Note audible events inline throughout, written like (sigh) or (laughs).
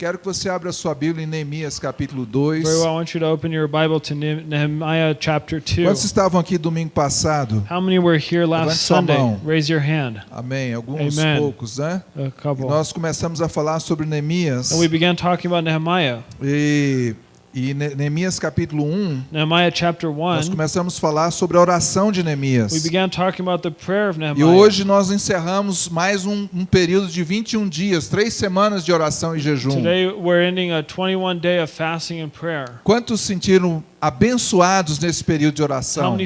Quero que você abra sua Bíblia em Neemias capítulo 2. Very well, I want you to open your Bible to Ne- Nehemiah chapter 2. Quantos estavam aqui domingo passado? How many were here last Sunday? Raise your hand. Amém. Alguns Amen. poucos, né? A E couple. nós começamos a falar sobre Neemias. And we began talking about Nehemiah. E, e Ne- Neemias capítulo 1, Nehemiah chapter nós 1. começamos a falar sobre a oração de Neemias. We began talking about the prayer of E hoje nós encerramos mais um, um período de 21 dias, três semanas de oração e jejum. Today we're ending a 21 day of fasting and prayer. Quantos sentiram abençoados nesse período de oração?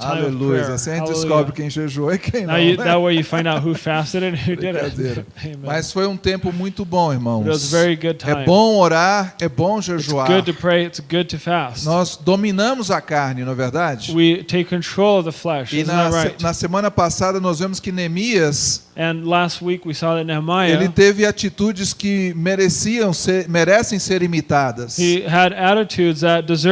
Aleluia. Assim a gente descobre quem jejuou e quem não. Né? that way you find out who fasted and who didn't. (laughs) Mas foi um tempo muito bom, irmãos. It was a very good É time. bom orar, é bom It's jejuar. good to pray. It's good to fast. Nós dominamos a carne, não é verdade? We take control of the flesh. E na, right? na semana passada nós vemos que Neemias And last week we saw that ele Nehemiah teve atitudes que mereciam ser, merecem ser imitadas. he had attitudes that imitated.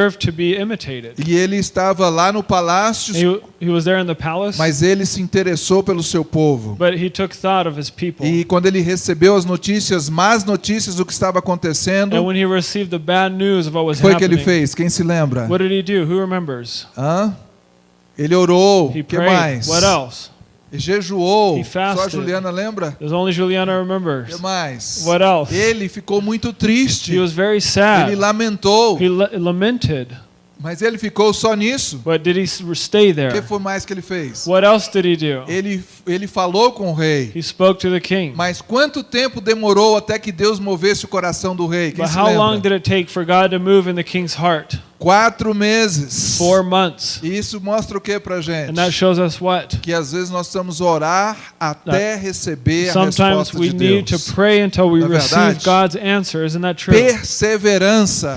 E ele estava lá no palácio, He, he was there in the palace, mas ele se interessou pelo seu povo. but he took thought of his people. E quando ele recebeu as notícias, más notícias do que estava acontecendo, And when he received the bad news of what o was que foi que ele happening, fez? Quem se lembra? what did he do? Who remembers? Hã? Ele orou. O que prayed. mais? What else? E jejuou. He Só a. Juliana lembra? There's only Juliana remembers. que mais? What else? Ele ficou muito triste. He was very Ele sad. lamentou. He la- lamented. Mas ele ficou só nisso. But did he stay O que there? foi mais que ele fez? What else did he do? Ele, ele falou com o rei. He spoke to the king. Mas quanto tempo demorou até que Deus movesse o coração do rei? Quem But how long lembra? did it take for God to move in the king's heart? Quatro meses. Four months. E isso mostra o que pra gente? And that shows us what? Que às vezes nós precisamos orar até receber a Sometimes resposta we de need to Deus. pray until we Não receive verdade? God's answer. Isn't that true? Perseverança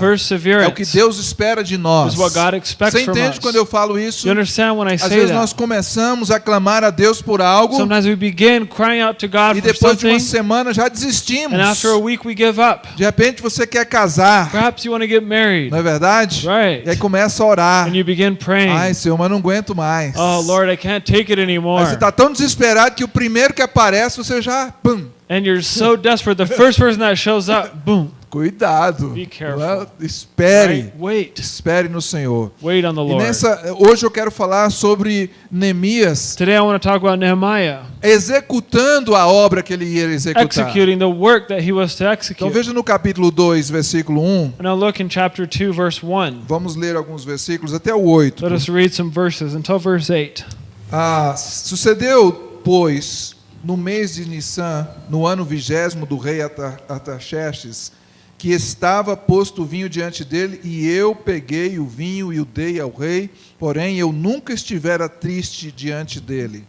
é o que Deus espera de nós. is what God expects Você entende quando eu falo isso? You understand when I Às say vezes nós that? começamos a clamar a Deus por algo Sometimes we begin crying out to God e depois de uma semana já desistimos. and after a week we give up. De repente você quer casar, Perhaps you want to get married, não é verdade? right? E aí começa a orar. And you begin praying. Ai, Senhor, mas não aguento mais. Oh Lord, I can't take it anymore. você está tão desesperado que o primeiro que aparece você já, pum, And you're so desperate. The first person that shows up, boom. Cuidado. Be careful. Não é? Espere, Right? Wait. espere no Senhor. E nessa, hoje eu quero falar sobre Neemias Today I want to talk about Nehemiah executando a obra que ele ia executar. executing the work that he was to Então execute. veja no capítulo 2, versículo 1. Now look in chapter 2, verse 1. Vamos ler alguns versículos até o 8. Let us read some verses until verse 8. Ah, sucedeu, pois, no mês de Nissan, no ano vigésimo do rei Artaxerxes, que estava posto o vinho diante dele, e eu peguei o vinho e o dei ao rei, porém eu nunca estivera triste diante dele.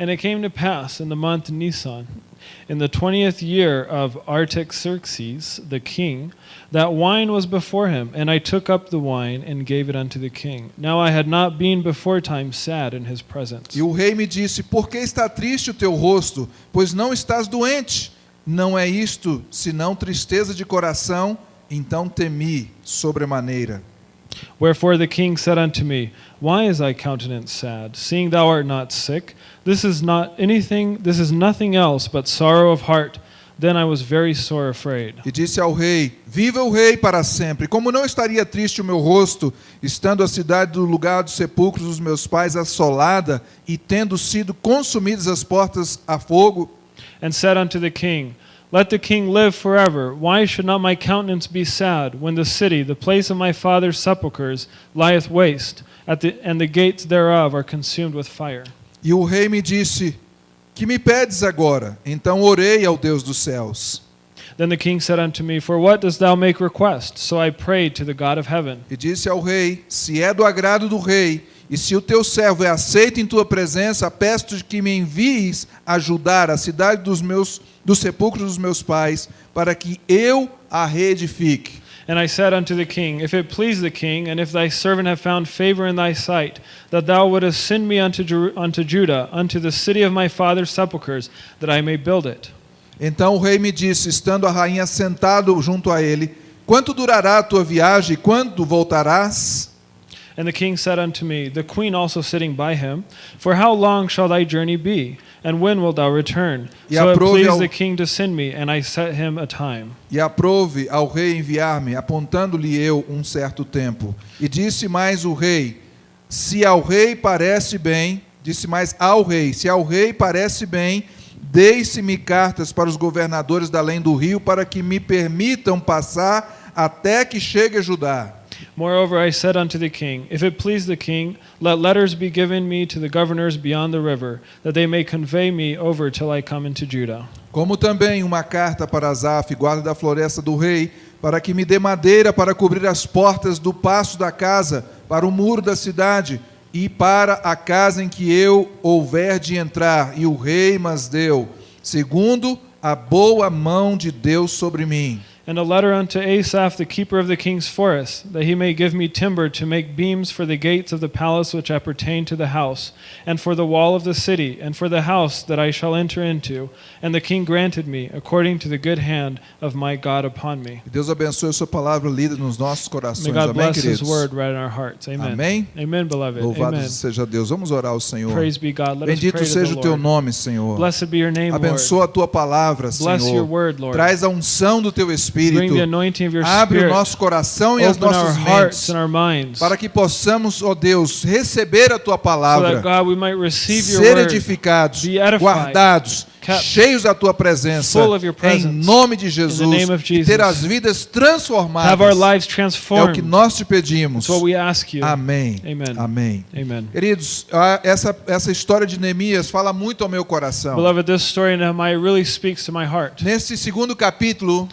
And it came to pass in the month Nisan, in the twentieth year of Artaxerxes the king, that wine was before him, and I took up the wine and gave it unto the king. Now I had not been before time sad in his presence. E o rei me disse: Por que está triste o teu rosto? Pois não estás doente. Não é isto, senão tristeza de coração. Então temi sobremaneira. Wherefore the king said unto me, Why is thy countenance sad, seeing thou art not sick? This is not anything, this is nothing else but sorrow of heart. Then I was very sore afraid. E disse ao rei: Viva o rei para sempre. Como não estaria triste o meu rosto, estando a cidade do lugar dos sepulcros dos meus pais assolada e tendo sido consumidas as portas a fogo? and said unto the king, Let the king live forever. Why should not my countenance be sad when the city, the place of my father's sepulchres, lieth waste, at the, and the gates thereof are consumed with fire? E o rei me disse: Que me pedes agora? Então orei ao Deus dos céus. Then the king said unto me, For what dost thou make request? So I prayed to the God of heaven. E disse ao rei: Se é do agrado do rei, e se o teu servo é aceito em tua presença, peço-te que me envies ajudar a cidade dos meus dos sepulcros dos meus pais, para que eu a reedifique. And I said unto the king, If it please the king, and if thy servant have found favor in thy sight, that thou wouldest send me unto, Jeru- unto Judah, unto the city of my father's sepulchres, that I may build it. Então o rei me disse, estando a rainha sentado junto a ele: Quanto durará a tua viagem e quando voltarás? And the king said unto me, the queen also sitting by him, For how long shall thy journey be? And when wilt thou return? E so it pleased ao- the king to send me, and I set him a time. E aprove ao rei enviar-me, apontando-lhe eu um certo tempo. E disse mais o rei: Se ao rei parece bem, disse mais ao rei: Se ao rei parece bem, deixe-me cartas para os governadores da além do rio, para que me permitam passar até que chegue a Judá. Moreover, I said unto the king, If it please the king, let letters be given me to the governors beyond the river, that they may convey me over till I come into Judah. Como também uma carta para Asaf, guarda da floresta do rei, para que me dê madeira para cobrir as portas do passo da casa, para o muro da cidade e para a casa em que eu houver de entrar. E o rei mas deu, segundo a boa mão de Deus sobre mim. And a letter unto Asaph, the keeper of the king's forest, that he may give me timber to make beams for the gates of the palace which appertain to the house, and for the wall of the city, and for the house that I shall enter into. And the king granted me, according to the good hand of my God upon me. Deus abençoe sua palavra lida nos nossos May corações. God Amém, bless his queridos? word right in our hearts. Amen. Amém? Amen, beloved. Louvado Amen. seja Deus. Vamos orar ao Senhor. Praise be God. Let us Bendito pray to seja o teu Lord. nome, Senhor. Blessed be your name, Lord. Abençoa a tua palavra, Bless your Senhor. word, Lord. Traz a unção do teu Bring Espírito. Abre o nosso coração e as nossas hearts mentes and our minds. para que possamos, ó Deus, receber a tua so palavra, God ser edificados, guardados, cheios da tua presença, em nome de Jesus, e ter as vidas transformadas. É o que nós te pedimos. Amém. Amém. Amen. Queridos, essa, essa história de Neemias fala muito ao meu coração. Beloved, this story in Nehemiah really speaks to my heart. Nesse segundo capítulo,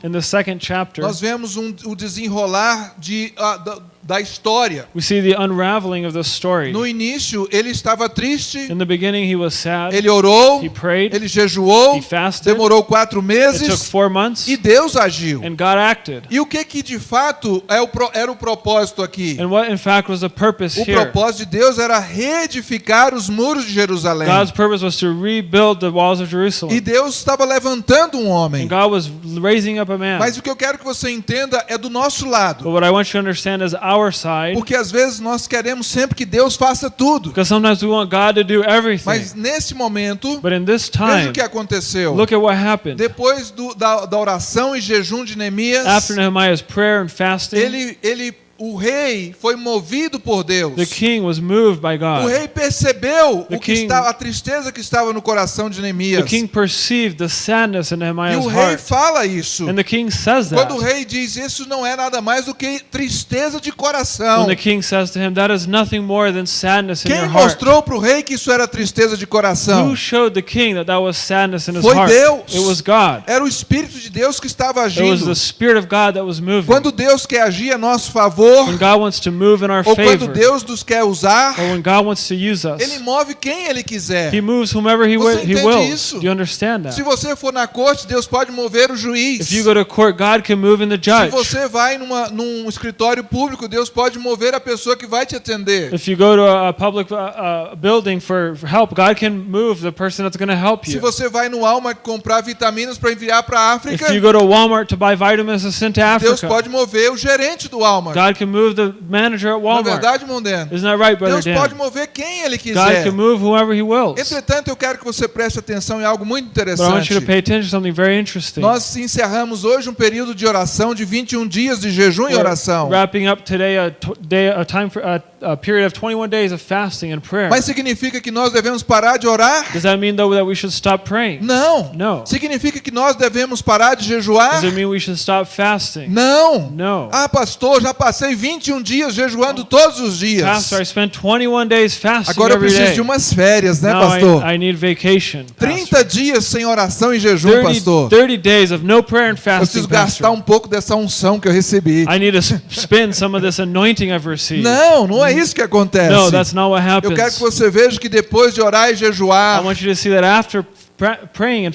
nós vemos um, o desenrolar de, ah, da, história. we see the unraveling of the story. No início, ele estava triste, In the beginning, he was sad. ele orou, He prayed. ele jejuou, He fasted. demorou quatro meses months, e Deus agiu. and God acted. E o que que de fato é era o propósito aqui? And what, in fact, was the purpose O propósito de Deus era reedificar os muros de Jerusalém. God's purpose was to rebuild the walls of E. Deus estava levantando um homem. And God was raising up a man. Mas o que eu quero que você entenda é do nosso lado. But what I want you to understand is our side, Porque às vezes nós queremos sempre que Deus faça tudo. because sometimes we want God to do everything. Mas nesse momento, But in this veja time, o que aconteceu. look at what happened. Depois do- da, da oração e jejum de Neemias, After Nehemiah's prayer and fasting, ele, ele, o rei foi movido por Deus. the king was moved by O God. rei percebeu The o que king- estava, a tristeza que estava no coração de The Neemias. king perceived the sadness in E Nehemiah's o rei heart. fala isso. And the king says Quando o that. rei diz isso não é nada mais do que tristeza de coração. When the king says to him, That is nothing more than sadness in Quem your heart. mostrou para o rei que isso era tristeza de coração? Who showed the king that that was sadness in his Foi heart? Deus. It was God. Era o Espírito de Deus que estava It was agindo. the Spirit of God that was moving. Quando Deus quer agir a nosso favor, When God wants to move in our ou quando favor, Deus nos quer usar, or when God wants to use Ele us, move quem Ele quiser. He moves whomever He, Você entende wills. isso? Do you understand Se that? você for na corte, Deus pode mover o juiz. If you go to court, God can move in the Se você vai numa, num escritório público, Deus pode mover a pessoa que vai te atender. If you go to a public uh, uh, building for help, God can move the person that's going to help Se you. você vai no Walmart comprar vitaminas para enviar para a If África, you go to Walmart to buy vitamins to send to Deus Africa, pode mover o gerente do Walmart. God can move the manager at Na Walmart. verdade, irmão Dan, Isn't that right, Brother Deus pode Dan? mover quem Ele God quiser. can move whoever He wills. Entretanto, eu quero que você preste atenção em algo muito But I want you to interessante. pay attention to something very interesting. Nós encerramos hoje um período de oração de 21 dias de jejum e We're oração. wrapping up today a t- day, a time for a, a period of 21 days of fasting and prayer. Mas significa que nós devemos parar de orar? Does that mean though that we should stop praying? Não. No. Significa que nós devemos parar de jejuar? Does it mean we should stop fasting? Não. No. Ah, pastor, já passei 21 dias jejuando todos os dias. Pastor, I spent 21 days fasting Agora eu preciso de umas férias, né, Now pastor? I, I need vacation. pastor. 30 dias sem oração e jejum, 30, pastor. 30 days of no prayer and Eu fasting. preciso gastar Pastor. um pouco dessa unção que eu recebi. I need to spend some of this anointing I've received. Não, não é isso que acontece. No, that's not what Eu quero que happens. você veja que depois de orar e I jejuar, want you to see that after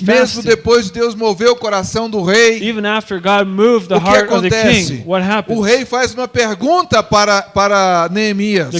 mesmo depois de Deus mover o coração do rei, even after God moved the o que heart of the acontece? king, what happens? O rei faz uma pergunta para, para Neemias.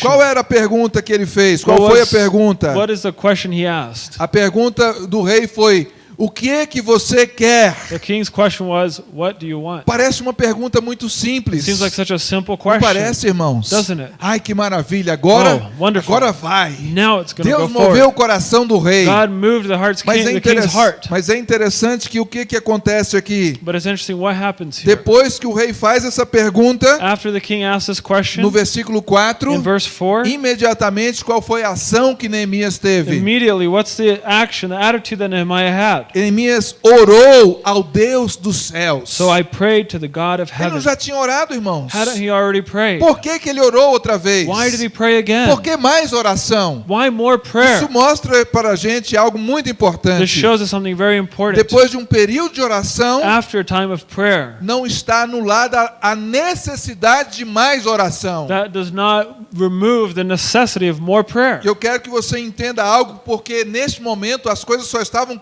Qual era a pergunta que ele fez? Qual foi a pergunta? What is the question he asked? A pergunta do rei foi: O que é que você quer? The king's question was, What do you want? Parece uma pergunta muito simples. Seems like such a simple Não question. parece, irmãos? Doesn't it? Ai, que maravilha. Agora, Oh, agora vai. Now it's to go Deus moveu forward. o coração do rei. God moved the heart's Mas king, é, the king's heart. mas é interessante que o que, que acontece aqui? But it's interesting what happens here. Depois que o rei faz essa pergunta, After the king asks this question, no versículo 4, in verse 4, imediatamente qual foi a ação que Neemias teve? immediately, what's the action, the attitude that Nehemiah had? Neemias orou ao Deus dos céus. So I prayed to the God of Ele não heaven. já tinha orado, irmãos? Hadn't he already prayed? Por que, que ele orou outra vez? Why did he pray again? Por que mais oração? Why more prayer? Isso mostra para a gente algo muito This importante. shows us something very important. Depois de um período de oração, After a time of prayer, não está anulada a necessidade de mais oração. that does not remove the necessity of more prayer. Eu quero que você entenda algo, porque neste momento as coisas só estavam I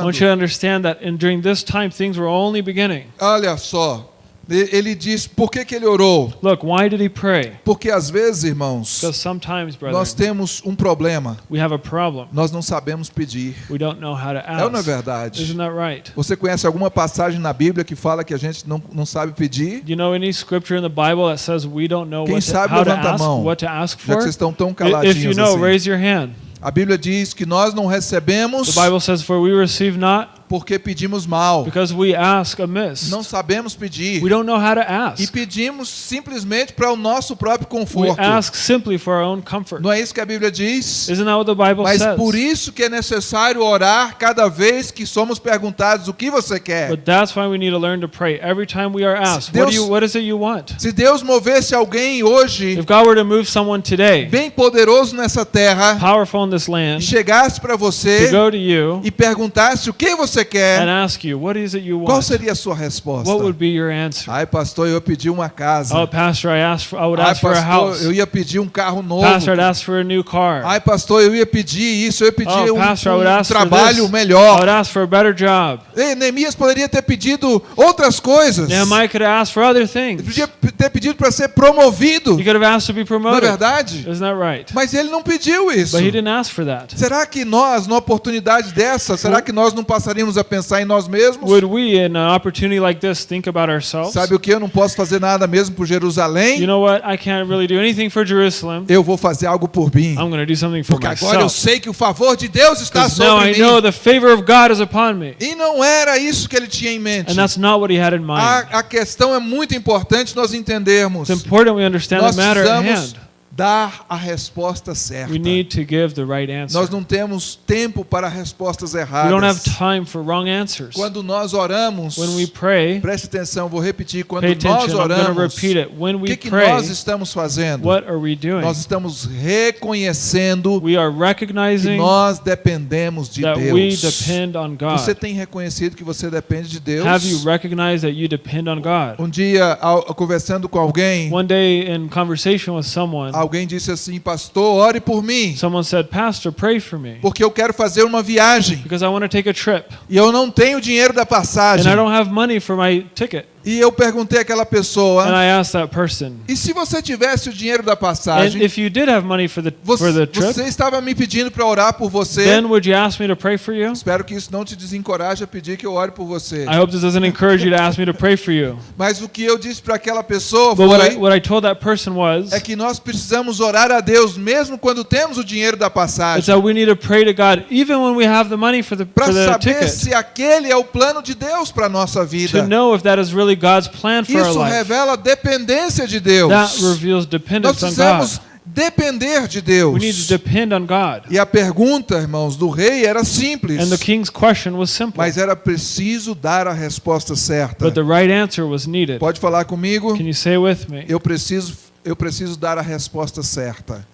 começando. want you to understand that in, during this time, things were only beginning. Olha só, ele diz, por que, que ele orou? Look, why did he pray? Porque às vezes, irmãos, Because sometimes, nós temos um problema. we have a problem. Nós não sabemos pedir. We don't know how to É ou não é ask. verdade? Isn't that right? Você conhece alguma passagem na Bíblia que fala que a gente não, não sabe pedir? Do you know any scripture in the Bible that says we don't know Quem what to, sabe, to levanta a ask, mão. to ask Já que for? vocês estão tão I- If you caladinhos know, assim. raise your hand. A Bíblia diz que nós não recebemos The Bible says, "For we receive not porque pedimos mal. because we ask amiss." Não sabemos pedir. We don't know how to E ask. pedimos simplesmente para o nosso próprio We conforto. ask simply for our own comfort. Não é isso que a Bíblia diz? Isn't that what the Bible Mas says? por isso que é necessário orar cada vez que somos perguntados o que você quer. But that's why we need to learn to pray every time we are asked. What Deus- you? What is it you want? Se Deus movesse alguém hoje If God were to move someone today, bem poderoso nessa terra powerful in this e land, chegasse para to você go to you e perguntasse o que você and quer, ask you, what is it you qual want? seria a sua resposta? What would be your answer? Ai, pastor, eu pedi uma casa. Oh, pastor, I asked for, I would Ai, ask for a pastor, house. eu ia pedir um carro novo. Pastor, ask for a new car. Ai, pastor, eu ia pedir isso, eu ia pedir Oh, um, pastor, I would um ask for trabalho. I melhor. would ask for a better job. Ei, Neemias poderia ter pedido outras coisas. Nehemiah could have asked for other Ele things. podia p- ter pedido para ser promovido, He could have asked to be não é promoted. verdade? Isn't that right? Mas ele não pediu isso. But he didn't ask for that. Será que nós, numa oportunidade dessa, será que nós não passaríamos a pensar em nós mesmos? Would we, in an opportunity like this, think about ourselves? Sabe o que? Eu não posso fazer nada mesmo por Jerusalém. You know what? I can't really do anything for Jerusalem. Eu vou fazer algo por mim. I'm going to do something for Porque agora eu myself. sei que o favor de Deus está Because now sobre I know mim. the favor of God is upon me. E não era isso que ele tinha em mente. And that's not what he had in mind. A, a questão é muito importante nós entendermos. It's important we understand Nós the matter at hand. Dar a resposta certa. We need to give the right. Nós não temos tempo para respostas We don't have erradas. time for wrong answers. Quando nós oramos, When we pray, preste atenção, vou repetir, quando nós oramos, o we que, que pray, nós estamos fazendo? what are we doing? Nós estamos reconhecendo We are que nós dependemos de Deus. depend on Você tem reconhecido que você depende de Deus? Have you recognized that you depend on God? Um dia, ao- conversando com alguém, One day in conversation with someone, alguém disse assim, pastor, ore por mim, someone said, Pastor, pray for me porque eu quero fazer uma viagem because I want to take a trip e eu não tenho dinheiro da and passagem. I don't have money for my ticket. E eu perguntei àquela And pessoa, I asked that person, e se você tivesse o dinheiro da passagem, if you did have money for the você, trip, você estava me pedindo para orar por você? then would you ask me to pray for you? Espero que isso não te desencoraje a pedir que eu ore por você. I hope this doesn't encourage you to ask me to pray for you. Mas o que eu disse para aquela pessoa But what I, foi what I told that person was é que nós precisamos orar a Deus mesmo quando temos o dinheiro da passagem, that we need to pray to God even when we have the money for the para for the saber se aquele é o plano de Deus para nossa vida. to know if that is really God's plan for our Isso life. revela dependência de Deus. That reveals Nós dependence on God. precisamos depender de Deus. We need to depend on God. E a pergunta, irmãos, do rei era simples, And the king's question was simple, mas era preciso dar a resposta certa. but the right answer was needed. Pode falar comigo? Can you say with me? Eu preciso, eu preciso dar a resposta certa.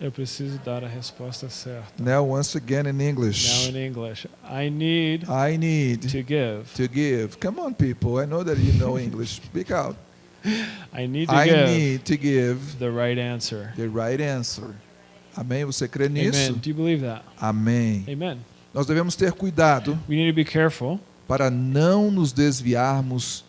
Eu preciso dar a resposta certa. Now, once again in Now English. in English, I need I need to give. to give. Come on, people. I know that you know (laughs) English. Speak out. I need to I give need to give the right answer. the right answer. Amém? Você crê nisso? Amen. Do you believe that? Amém. Amen. Nós devemos ter cuidado We need to be careful para não nos desviarmos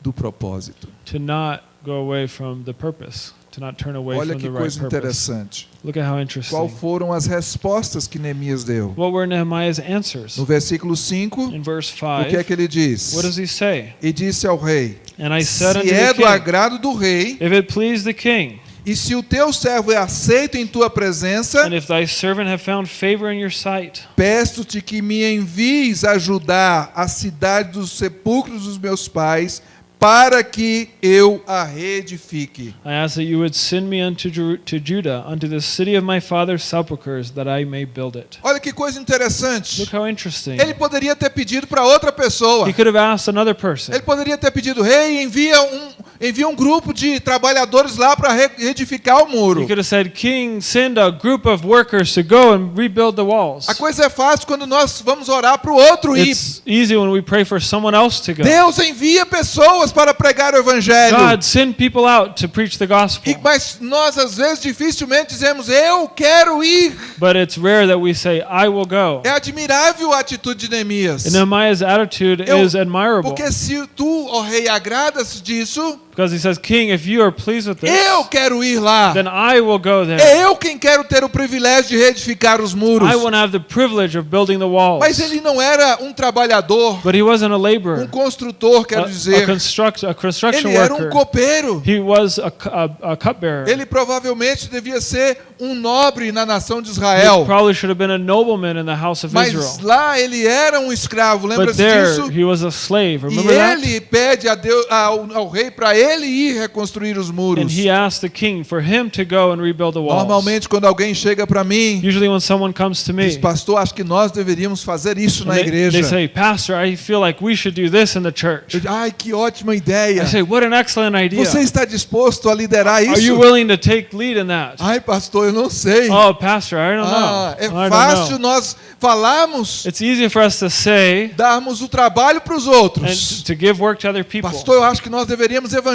do propósito. to not go away from the purpose. To not turn away Olha que coisa interessante. Look at how Qual interesting. foram as respostas que Neemias deu? What were Nehemiah's answers? No versículo 5, In verse o que é 5, que ele diz? what does he say? E disse ao rei: Se é the do king, agrado do rei, If it please the king, e se o teu servo é aceito em tua presença, and if thy servant have found favor in your sight, peço-te que me envies ajudar a cidade dos sepulcros dos meus pais, para que eu a reedifique. I ask that you would send me unto to Judah, unto the city of my father's sepulchres, that I may build it. Olha que coisa interessante. Look how interesting. Ele poderia ter pedido para outra pessoa. He could have asked another person. Ele poderia ter pedido, rei, envia um, envia um grupo de trabalhadores lá para reedificar o He muro. could have said, King, send a group of workers to go and rebuild the walls. A coisa é fácil quando nós vamos orar para o outro ir. It's easy when we pray for someone else to go. Deus envia pessoas para pregar o evangelho. God, send people out to preach the gospel. E, mas nós às vezes dificilmente dizemos eu quero ir. But it's rare that we say, I will go. É admirável a atitude de Neemias. And Nehemiah's attitude Eu- is admirable Porque se tu, ó rei, agradas disso, because he says, King, if you are pleased with this, eu quero ir lá. then I will go there. É eu quem quero ter o privilégio de reedificar os muros. I want to have the privilege of building the walls. Mas ele não era um trabalhador, But he wasn't a um laborer, construtor, quero a, a, dizer. construct, a construction Ele era um copeiro. He was a, a, a cupbearer. Ele provavelmente devia ser um nobre na nação de He Israel. probably should have been a nobleman in the house of Mas Israel. lá ele era um escravo, lembra-se disso? he was a slave. E Remember that? ele pede a Deus, ao, ao rei para ele ir reconstruir os And muros. he asked the king for him to go and rebuild the walls. Normalmente, quando alguém chega para mim, Usually when someone comes to me, diz, pastor, acho que nós deveríamos fazer isso and na they, igreja. they say, Pastor, I feel like we should do this in the church. Eu Ai, que ótima ideia. I say, what an excellent idea. Você está disposto a liderar Are you isso? willing to take lead in that? Ai, pastor, eu não sei. Oh, Pastor, I don't Ah, know. é I don't fácil know. nós falarmos, It's easy for us to say darmos o trabalho para os and outros. to give work to other people. Pastor, eu acho que nós deveríamos evangelizar.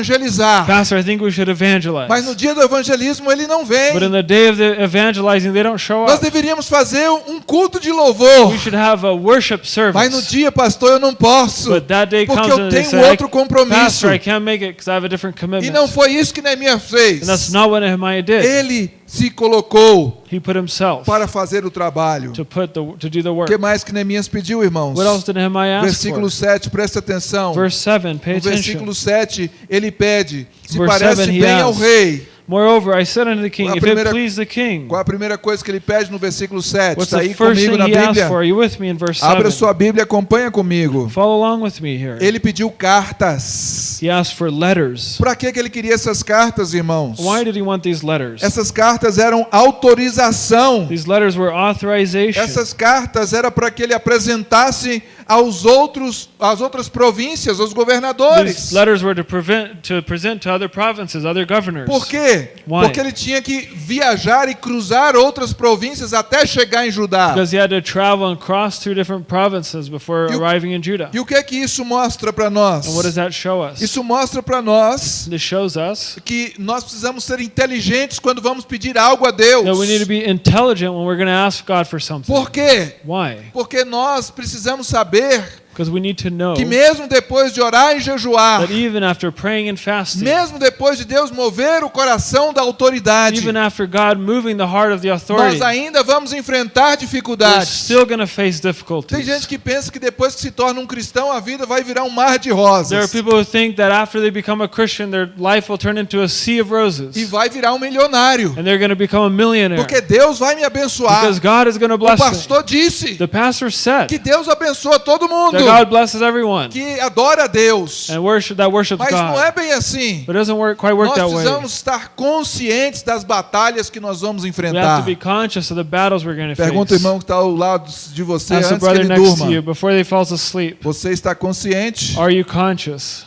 Pastor, I think we should evangelize. Mas no dia do evangelismo ele não vem. But in the day of the evangelizing, they don't show Nós up. deveríamos fazer um culto de louvor. We should have a worship Mas no service. dia, pastor, eu não posso. But that day Porque comes eu tenho say, outro compromisso. Pastor, I can't make it because I have a different E commitment. não foi isso que Neemias fez. And that's not what Nehemiah did. Ele se colocou He put himself para fazer o trabalho. to put the to do the O work. que mais que Neemias pediu, irmãos? What else did Nehemiah ask Versículo for? 7, presta atenção. Verse 7, pay No versículo 7, ele pede: se Verse parece seven, he bem ao rei. Moreover, I said unto the king, if it please the king, Qual a primeira coisa que ele pede no versículo 7? what's Está aí first comigo na Bíblia? for? Are you with me in verse Abra 7? sua Bíblia, acompanha comigo. Follow along with me here. Ele pediu cartas. He asked for letters. Para que que ele queria essas cartas, irmãos? Why did he want these letters? Essas cartas eram autorização. These letters were authorization. Essas cartas era para que ele apresentasse aos outros, às outras províncias, aos governadores. These letters were to prevent to present to other provinces, other governors. Por quê? Why? Porque ele tinha que viajar e cruzar outras províncias até chegar em Judá. Because he had to travel and cross through different provinces before o- arriving in Judah. E o que é que isso mostra para nós? And what does that show us? Isso mostra para nós This shows us que nós precisamos ser inteligentes quando vamos pedir algo a Deus. that we need to be intelligent when we're going to ask God for something. Por quê? Why? Porque nós precisamos saber Because we need to know que mesmo depois de orar e jejuar, that even after praying and fasting, mesmo depois de Deus mover o coração da autoridade, even after God moving the heart of the authority, nós ainda vamos enfrentar we're dificuldades. still going to face Tem difficulties. gente que pensa que depois que se torna um cristão, a vida vai virar um mar de There are rosas. people who think that after they become a Christian, their life will turn into a sea of roses. E vai virar um milionário. And they're going to become a millionaire. Porque Deus vai me abençoar. Because God is going to O bless them. pastor disse The pastor said que Deus abençoa todo mundo God blesses everyone que adora a Deus. and worship that worships Mas não é God. bem assim. But it doesn't work quite work Nós that way. precisamos estar conscientes das batalhas que nós vamos We have enfrentar. to be conscious of the battles we're going to Pergunta o face. irmão que está ao lado de você Ask antes que ele durma. you before they falls asleep. Você está consciente Are you conscious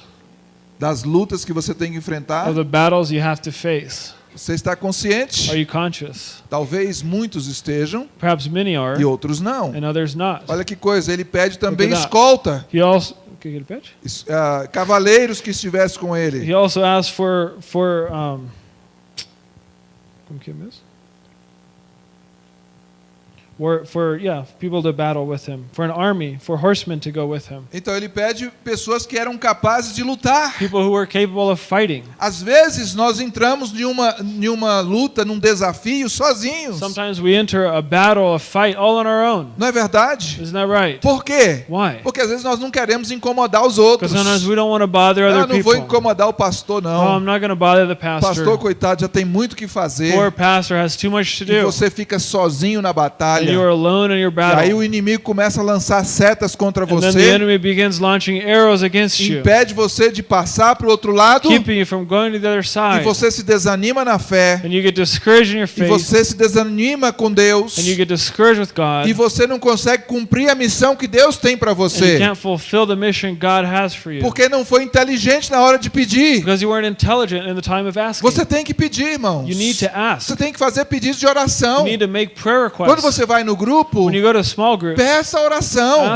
das lutas que você tem que enfrentar? of the battles you have to face? Você está consciente? Are you conscious? Talvez muitos estejam Perhaps many are e outros não. and others not. Olha que coisa, ele pede também escolta, also get a pitch? es- ah, cavaleiros que estivessem com ele. He also asked for for um como que é mesmo? For yeah people to battle with him, for an army, for horsemen to go with him, Então ele pede pessoas que eram capazes de lutar. people who were capable of fighting. Às vezes nós entramos em uma, em uma luta, num desafio sozinhos. Sometimes we enter a battle, a fight, all on our own. Não é verdade? Isn't that right? Por quê? Why? Porque às vezes nós não queremos incomodar os outros. Because sometimes we don't want to bother Ah, other não vou people. incomodar o pastor, Oh, não. I'm not going to bother the pastor, pastor. coitado, já tem muito o que fazer. Poor pastor has too much to E do. você fica sozinho na And batalha. E aí o inimigo começa a lançar setas contra And then the você, enemy begins launching arrows against you, impede você de passar para o outro lado, keeping you from going to the other e você se desanima na fé, And you get discouraged in your e você se desanima com Deus, And you get discouraged with God. e você não consegue cumprir a missão que Deus tem para And you você, can't fulfill the mission God has for you. porque não foi inteligente na hora de pedir. Because you weren't intelligent in the time of asking. Você tem que pedir, irmãos. You need to ask. Você tem que fazer pedidos de You oração. need to make prayer Quando você vai no grupo, When you go to a small group, peça oração.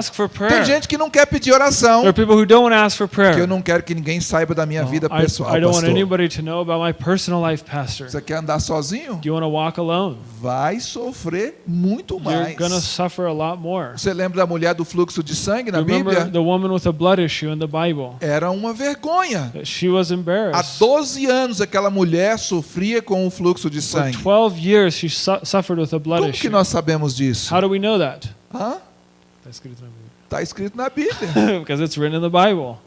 Tem gente que não quer pedir oração, There are people who don't want to ask for porque eu não quero que ninguém saiba da minha vida pessoal, I don't want pastor. anybody to know about my personal life, Pastor. Você quer andar sozinho? Do you want to walk alone? Vai sofrer muito mais. going to suffer a lot more. Você lembra da mulher do fluxo de sangue na Bíblia? the woman with a blood issue in the Bible? Era uma vergonha. She was Há embarrassed. 12 anos aquela mulher sofria com o fluxo de sangue. 12 years she su- suffered with a blood Como que nós sabemos disso? How do we know that? Hã? Está escrito na Bíblia. (laughs) because it's written in the Bible.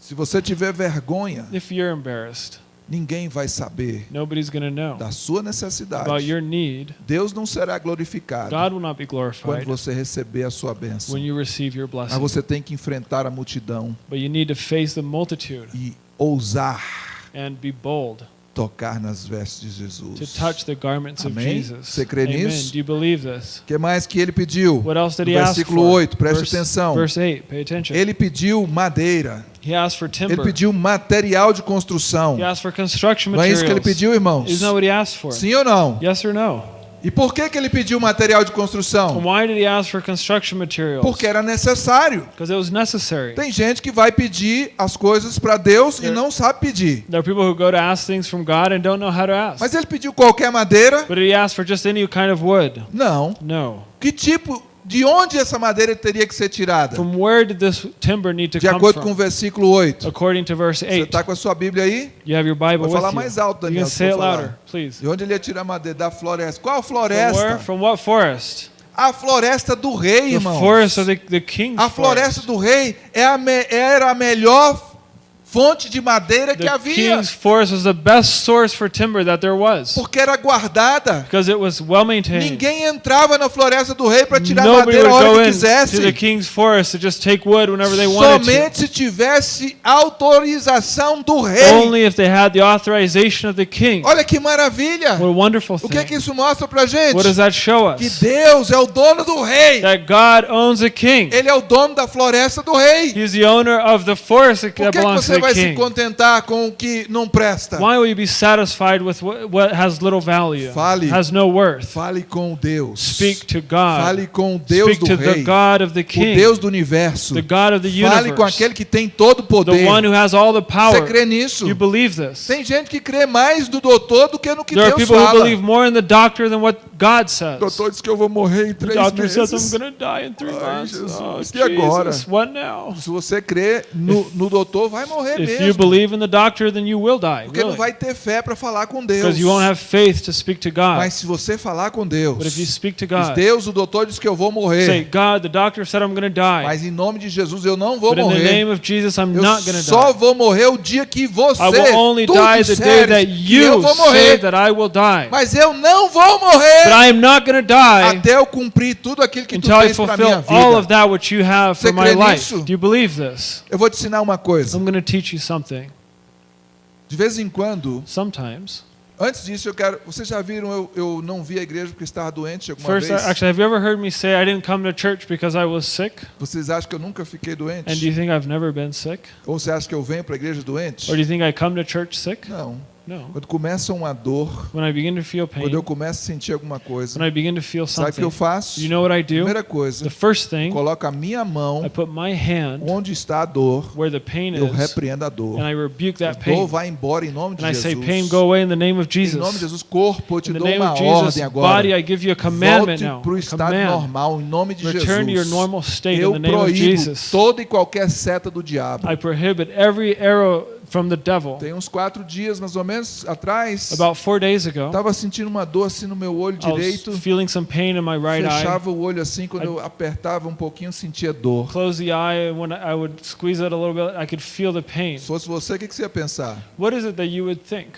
Se você tiver vergonha, If you're embarrassed, ninguém vai saber nobody's going to know da sua about necessidade. your need. Deus não será glorificado God will not be quando glorified você receber a sua bênção. when you receive your Mas blessing. você tem que enfrentar a multidão But you need to face the multitude e ousar and be bold tocar nas vestes de to Jesus. touch the garments of Amém? Jesus. Você crê Amen. nisso? Do you believe this? Que mais que ele pediu? What else did he versículo for? 8, preste verse, atenção. Verse 8, pay attention. Ele pediu madeira. He asked for Ele timber. pediu material de construção. He asked for construction Não é isso que ele materials. pediu, irmãos? Isn't that what he asked for? Sim ou não? Yes or no? E por que, que ele pediu material de construção? why did he ask for construction materials? Porque era necessário. Because it was necessary. Tem gente que vai pedir as coisas para Deus e não sabe pedir. There are people who go to ask things from God and don't know how to ask. Mas ele pediu qualquer madeira? But he ask for just any kind of wood? Não. No. Que tipo, de onde essa madeira teria que ser tirada? From where did this timber need to De come acordo com o versículo 8. According to verse Você 8. está com a sua Bíblia aí? You have your Bible Vou with falar you. mais alto, You Daniel. can se say for falar. louder, please. De onde ele ia tirar madeira? Da floresta. Qual From where? floresta? From what forest? A floresta do rei, The irmão. forest of the, the king's A floresta forest. do rei é a me- era a melhor fonte de madeira que The havia. king's forest was the best source for timber that there was. Porque era guardada. Because it was well maintained. Ninguém entrava na floresta do rei para tirar Nobody madeira hora que to the quisesse. king's forest to just take wood whenever they wanted. Somente se tivesse autorização do rei. Only if they had the authorization of the king. Olha que maravilha. What a wonderful O que, que thing. isso mostra pra gente? What does that show Que us? Deus é o dono do rei. That God owns a king. Ele é o dono da floresta do rei. He's the owner of the forest that que, que belongs to the vai se contentar com o que não presta? Why will you be satisfied with what, has little value, Fale. has no worth? Fale com Deus. Speak to God. Fale com o Deus Speak do to the rei. God of the O king, Deus do universo. the God of the Fale com universe, aquele que tem todo o the poder. one who has all the Você power. crê nisso? You believe this? Tem gente que crê mais no doutor do que no que There are Deus people who fala. believe more in the doctor than what God O says. doutor diz que eu vou morrer em The três says meses. I'm going to die in three Ai, months. Jesus, Oh, e agora? Jesus, what now? Se você crê no, no doutor, vai morrer If you mesmo. believe in the doctor, then you will die. Porque não Really. vai ter fé para falar com Deus. Because you won't have faith to speak to God. Mas se você falar com Deus, But if you speak to diz, God, Deus, o doutor diz que eu vou say, morrer. God, the doctor said I'm going to die. Mas em nome de Jesus eu não vou But in the morrer. name of Jesus, I'm Eu not going to só die. vou morrer o dia que você I will only tu die the day disseres that que eu you vou say morrer. that I will die. Mas eu não vou But morrer I am not going to die até eu cumprir tudo aquilo que tu until I tens para minha fulfill all of vida. that which you have Você for my crê life. nisso? Do you believe this? Eu vou te ensinar uma coisa. I'm going to teach you something. De vez em quando, Sometimes. antes disso eu quero. Vocês já viram eu, eu não vi a igreja porque estava doente alguma First, vez? actually, have you ever heard me say I didn't come to church because I was sick? Vocês acham que eu nunca fiquei doente? And do you think I've never been sick? Ou você acha que eu venho para a igreja doente? Or do you think I come to church sick? Não. Quando começa uma dor, pain, quando eu começo a sentir alguma coisa, sabe o que eu faço? you know what I do? Primeira coisa, thing, coloco a minha mão onde está a dor, eu repreendo a dor. and I rebuke A that dor pain. vai embora em nome de And I say, Jesus. pain, go away in the name of Em nome de Jesus. Jesus, corpo, eu te In dou uma of Jesus, ordem agora. body, I give you a commandment Volte para o A estado command. normal, em nome de Return to your Jesus. normal state in Eu the name of proíbo Jesus. toda e qualquer seta do diabo. I prohibit every arrow from the devil. Tem uns quatro dias, mais ou menos, atrás, About four days ago, estava sentindo uma dor assim no meu olho I was direito. feeling some pain in my right eye. Fechava o olho assim, quando I- eu apertava um pouquinho, sentia dor. Close the eye, when I would squeeze it a little bit, I could feel the pain. Se fosse você, o que que você ia pensar? What is it that you would think?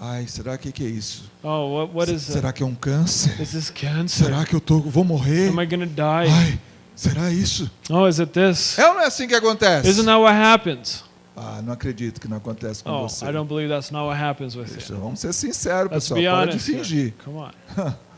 Ai, será que que é isso? Oh, what, what is it? será que é um câncer? Is this cancer? Será que eu tô, vou morrer? Am I to die? Ai, será isso? Oh, is it this? É ou não é assim que acontece? Isn't that what happens? Ah, não acredito que não acontece com Oh, você. I don't believe that's not what happens with Deixa, you. vamos ser sinceros, Let's pessoal. be Para de honest. fingir. Come on. (laughs)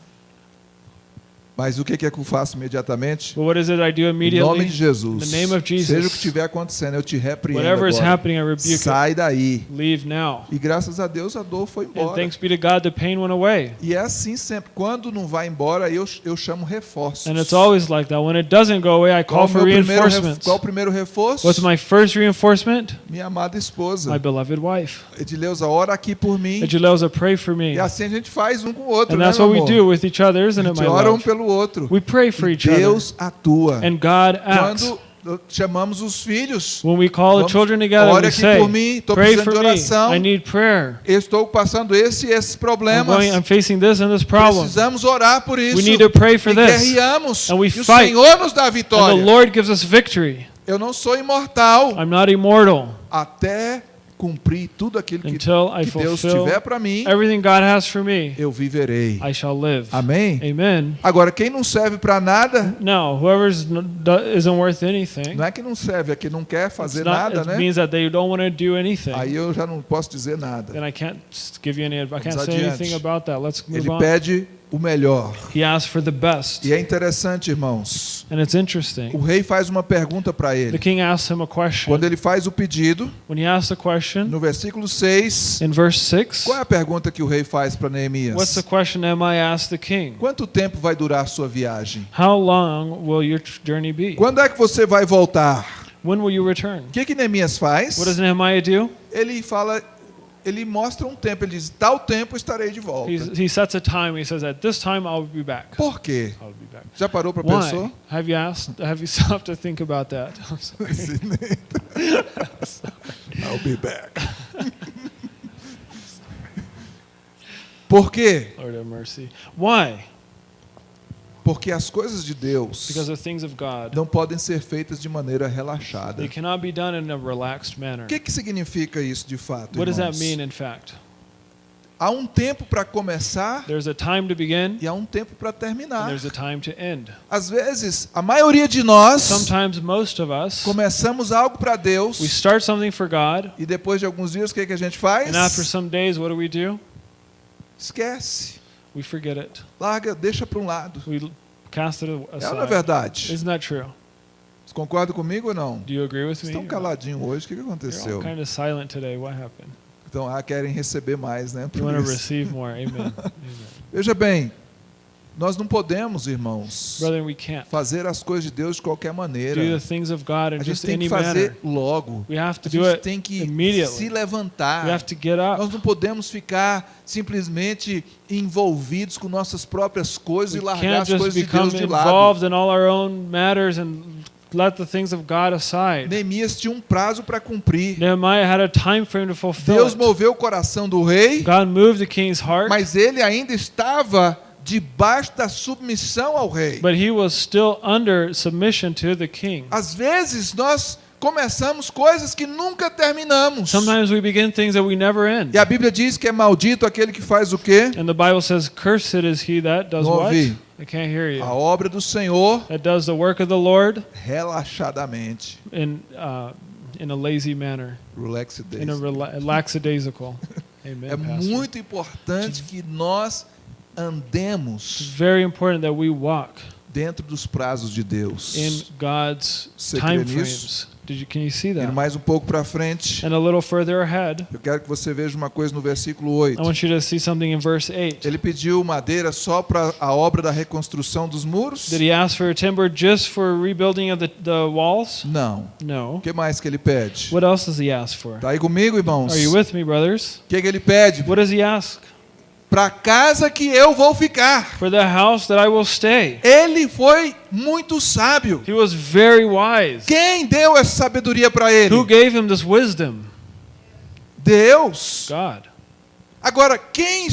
Mas o que que é que eu faço imediatamente? But what is it I do Em nome immediately? de Jesus. In the name of Jesus. Seja o que estiver acontecendo, eu te repreendo Whatever is agora. happening, I rebuke. Sai daí. Leave now. E graças a Deus a dor foi And embora. thanks be to God, the pain went away. E é assim sempre. Quando não vai embora, eu, eu chamo reforços. And it's always like that. When it doesn't go away, I qual, call o for reinforcements. qual o primeiro reforço? What's my first reinforcement? Minha amada esposa. My beloved wife. Edileuza, ora aqui por mim. Edileuza, pray for me. E assim a gente faz um com o outro, And né, that's what we amor? do with each other, isn't it, my ora um love? pelo outro. We pray for each other. Deus atua. And God acts. Quando chamamos os filhos, When we call the Vamos, children together, we aqui say, por mim, estou precisando de me. oração. I need prayer. estou passando esse e esses I'm, problemas. going, I'm facing this and this problem. Precisamos orar por isso. We need to pray for e this. guerreamos. And we e o fight. Senhor nos dá a And the vitória. Lord gives us victory. Eu não sou imortal I'm not immortal até cumprir tudo aquilo que, que Deus tiver para mim. me. Eu viverei. Amém? Amen. Agora, quem não serve para nada, Now, anything, não é que não serve, é que não quer fazer not, nada, né? Aí eu já não posso dizer nada. Then I can't s- give you any. I can't Vamos say adiante. anything about that. Let's move Ele on. pede o melhor. He asked for the best, E é interessante, irmãos. and it's interesting. O rei faz uma pergunta para The ele. king asks him a question. Quando ele faz o pedido, When he asks the question no versículo 6, in verse six, qual é a pergunta que o rei faz para what's the Neemias? question Nehemiah asked the king? Quanto tempo vai durar a sua viagem? How long will your tr- journey be? Quando é que você vai voltar? When will you return? O que que Neemias faz? What does Nehemiah do? Ele fala, ele mostra um tempo, ele diz, tal tempo estarei de volta. He's, he sets a time. He says, "At this time, I'll be back." Por quê? I'll be back. Já parou para pensar? Have you asked? Have you (laughs) stopped to think about that? (laughs) I'm sorry. I'll be back. (laughs) Por quê? Lord have mercy. Why? Porque as coisas de Deus God, não podem ser feitas de maneira relaxada. they cannot be done in a relaxed manner. O que, que significa isso de fato? What irmãos? Há um tempo para começar There's a time to begin, e há um tempo para terminar. there's a time to end. Às vezes, a maioria de nós Sometimes, most of us, começamos algo para Deus we start something for God, e depois de alguns dias o que, que a gente faz? and after some days, what do we do? Esquece. We forget it. Larga, deixa para um lado. We cast it É ou não é aside. verdade? Isn't that true? Vocês concordam comigo ou não? Do you agree with me? Estão caladinhos hoje, o que, que You're all aconteceu? kind of silent today. What happened? Então, ah, querem receber mais, né? You Por want to isso. receive more. Amen. (laughs) Amen. Veja bem, nós não podemos, irmãos, fazer as coisas de Deus de qualquer maneira. A gente tem que fazer manner. logo. A gente tem que se levantar. Nós não podemos ficar simplesmente envolvidos com nossas próprias coisas e largar as coisas de Deus de lado. let the things of God aside. Neemias tinha um prazo para cumprir. Nehemiah had a time frame to fulfill Deus moveu o coração do rei, God moved the king's heart, mas ele ainda estava debaixo da submissão ao rei. but he was still under submission to the king. Às vezes nós começamos coisas que nunca terminamos. Sometimes we begin things that we never end. E a Bíblia diz que é maldito aquele que faz o quê? And the Bible says, Cursed is he that does Não what? ouvi. I can't hear you. A obra do Senhor That does the work of the Lord relaxadamente. in, uh, in a lazy manner, Relax in a rela- lackadaisical. (laughs) Amen, É Pastor. muito importante que nós andemos very important that we walk dentro dos prazos de Deus. in God's Você time frames. Did you, can you see that? mais um pouco para frente, And a little further ahead, eu quero que você veja uma coisa no versículo 8. I want you to see something in verse 8. Ele pediu madeira só para a obra da reconstrução dos muros? Did he ask for timber just for rebuilding of the, the walls? Não. No. O que mais que ele pede? What else does he ask for? Tá aí comigo, irmãos? Are you with me, brothers? O que, que ele pede? What does he ask? Para a casa que eu vou ficar. For the house that I will stay. Ele foi muito sábio. He was very wise. Quem deu essa sabedoria para ele? Who gave him this wisdom? Deus. God. Agora, quem,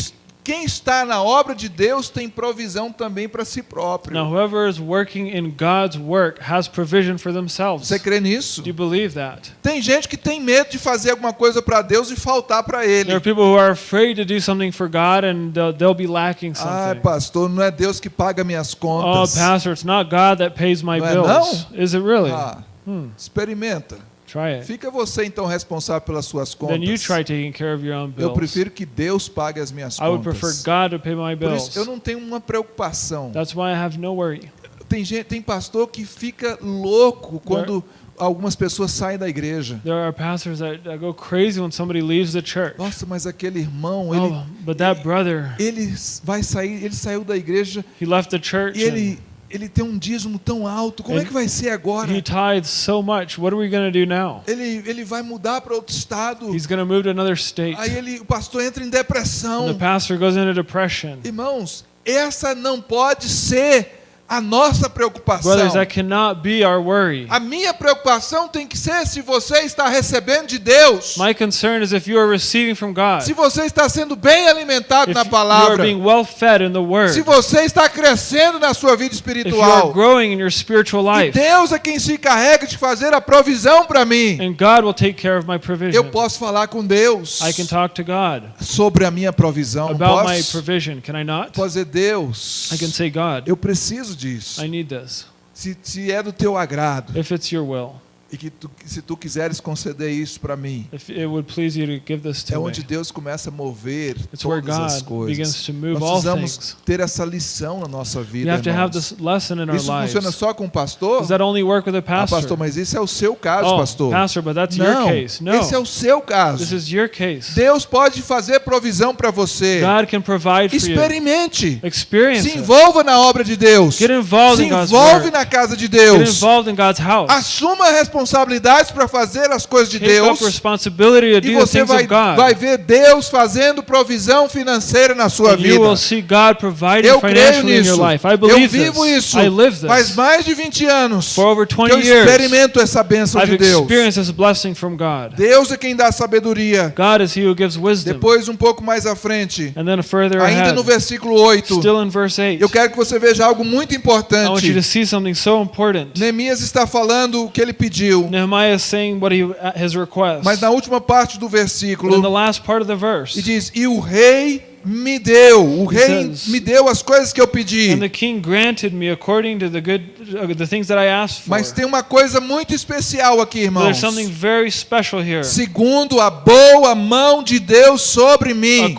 quem está na obra de Deus tem provisão também para si próprio. Now, whoever is working in God's work has provision for themselves. Você crê nisso? Do you believe that? Tem gente que tem medo de fazer alguma coisa para Deus e faltar para ele. There are people who are afraid to do something for God and they'll, they'll be lacking Ah, something. pastor, não é Deus que paga minhas Oh, contas. pastor, it's not God that pays my Não é bills. Is it really? Ah, Hmm. experimenta. Try it. Fica você então responsável pelas suas contas. try taking care of your own Eu prefiro que Deus pague as minhas I would prefer contas. God to pay my Por isso, eu não tenho uma preocupação. That's why I have no worry. Tem, gente, tem pastor que fica louco quando algumas pessoas saem da igreja. There are pastors that, that go crazy when somebody leaves the church. Nossa, mas aquele irmão, ele, Oh, but that brother, ele vai sair, ele saiu da igreja he left the church e ele, ele tem um dízimo tão alto. Como é que vai ser agora? he tithes so much. What are we going to do now? Ele, ele vai mudar para outro estado. He's going to move to another state. Aí ele, o pastor entra em And the depressão. pastor goes into depression. Irmãos, essa não pode ser a nossa preocupação. Brothers, that cannot be our worry. A minha preocupação tem que ser se você está recebendo de Deus. My concern is if you are receiving from God, Se você está sendo bem alimentado if na you are palavra. being well fed in the Word, Se você está crescendo na sua vida if you are espiritual. growing in your spiritual E life, Deus é quem se encarrega de fazer a provisão para mim. and God will take care of my provision. Eu posso falar com Deus I can talk to God sobre a minha provisão. About my posso? provision. Can I not? Posso dizer, Deus, I can say, God, eu preciso disso. I need this. Se, se é do teu agrado If it's your will, e que tu, se tu quiseres conceder isso para mim, é onde Deus começa a mover it's todas as coisas. Nós precisamos ter essa lição na nossa vida, Isso funciona só com o pastor? Does that only work with a Ah, pastor? pastor, mas isso é o seu caso, oh, pastor. pastor, but that's your Não, case. No, esse é o seu this caso. is your case. Deus pode fazer provisão para você. God can provide for you. Experimente. Experience Se it. envolva na obra de Deus. Get involved Se in God's envolve na casa de Get Deus. involved in God's house. Assuma responsabilidades para fazer as coisas de Deus. E você vai, vai ver Deus fazendo provisão financeira na sua vida. Eu creio nisso. Eu vivo isso. Faz mais de 20 anos que 20 eu experimento essa bênção de Deus. Deus é quem dá sabedoria. Depois, um pouco mais à frente, And then further ainda no versículo 8, still in verse 8, eu quero que você veja algo muito importante. Neemias está falando o que ele pediu, Nehemiah is saying what he, his request. mas na última parte do But in the versículo, last part of the verse, e diz: E o rei me deu, o rei me deu as coisas que eu pedi. and the king granted me according to the good, uh, the things that I asked for. Mas tem uma coisa muito especial aqui, irmãos. something very special here. Segundo a boa mão de Deus sobre mim. O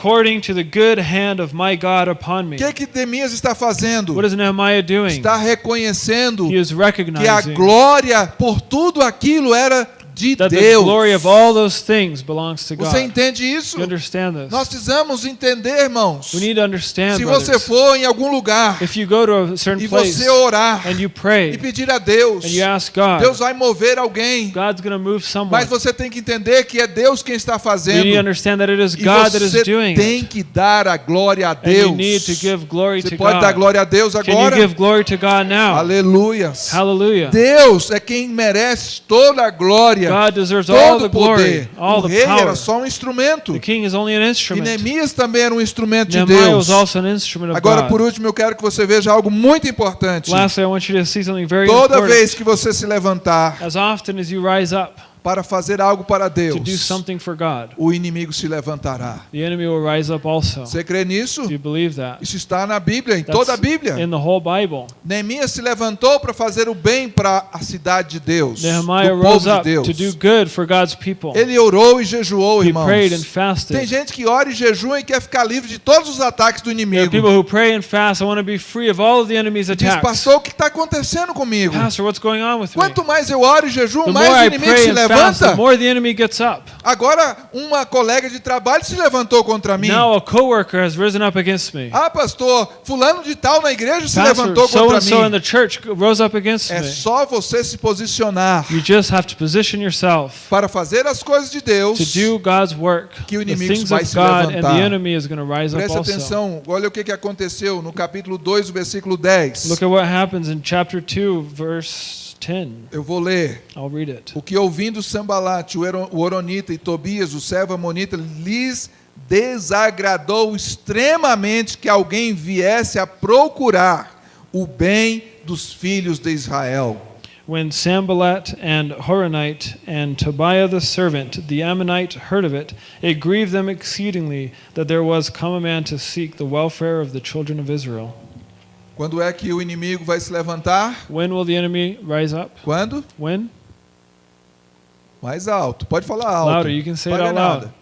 que que Neemias está fazendo? What is Nehemiah doing? Está reconhecendo He is que a glória por tudo aquilo era de that the Deus. glory of all those things belongs to Você God. entende isso? You understand this? Nós precisamos entender, irmãos. We need to understand, Se você for em algum lugar If you go to a certain e place você orar and you e pray pedir a Deus, and you ask God, Deus vai mover alguém. God's to move someone. Mas você tem que entender que é Deus quem está You fazendo. need to understand that it is E God that is você doing tem it. que dar a glória a And you Deus. need to give glory Você to pode dar God. glória a Deus Can you agora? give glory to God now? Hallelujah. Deus é quem merece toda a glória, God deserves all todo the o poder. glory, all O the rei era só um instrumento. The king is only an E. Neemias também era um instrumento de Deus. was also an instrument of Agora, God. por último, eu quero que você veja algo muito importante. Lastly, I want you to see something very Toda important. vez que você se levantar Para fazer algo para to do Deus, something for God, o inimigo se levantará. the enemy will rise up also. Você crê nisso? Do you believe that? Isso está na Bíblia, em That's toda a Bíblia. in the whole Bible. Neemias se levantou para fazer o bem para a cidade de Deus, Nehemiah do rose povo de Deus. to do good for God's people. Ele orou e jejuou, He irmãos. prayed and Tem fasted. gente que ora e jejua e quer ficar livre de todos os ataques do There are inimigo. people who pray and fast. I want to be free of all of the enemy's Diz, pastor, o que está acontecendo comigo? Pastor, what's going on with me? Quanto mais eu oro e jejuo, mais o inimigo se and the levanta. more the enemy gets up. Agora, uma colega de trabalho se levantou contra mim. Now a coworker has risen up against me. Ah, pastor, fulano de tal na igreja se Pastor, levantou so contra and so in mim. the church rose up against É me. só você se posicionar You just have to position yourself para fazer as coisas de Deus. to do God's work, que o the inimigo things vai of se God, and levantar. the enemy is going to rise up Preste also. atenção, olha o que, que aconteceu no capítulo 2, versículo 10. Look at what happens in chapter 2, verse 10. Eu vou ler. I'll read it. O que ouvindo Sambalate, o Oronita e Tobias, o servo Amonita, lhes desagradou extremamente que alguém viesse a procurar o bem dos filhos de Israel. When Sambalat and Horonite and Tobiah the servant, the Ammonite, heard of it, it grieved them exceedingly that there was come a man to seek the welfare of the children of Israel. Quando é que o inimigo vai se levantar? When will the enemy rise up? Quando? When? Mais alto. Pode falar alto. Louder, you can say it out loud. nada.